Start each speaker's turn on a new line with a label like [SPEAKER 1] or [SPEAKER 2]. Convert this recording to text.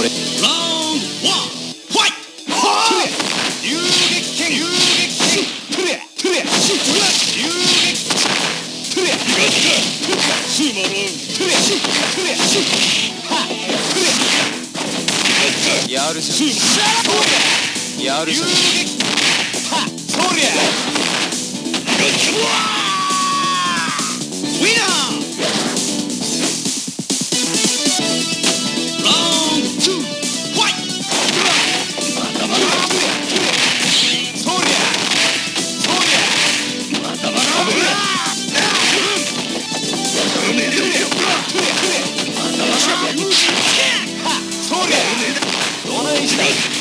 [SPEAKER 1] 俺。やるじゃんやるじゃんどないした